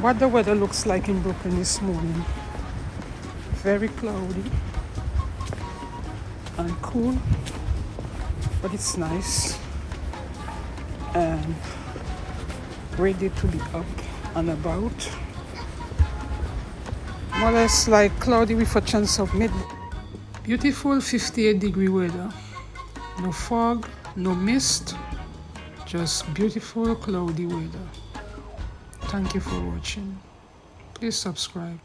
what the weather looks like in Brooklyn this morning. Very cloudy and cool, but it's nice and ready to be up and about. More or less like cloudy with a chance of mid. Beautiful 58 degree weather. No fog, no mist, just beautiful cloudy weather. Thank you for watching. Please subscribe.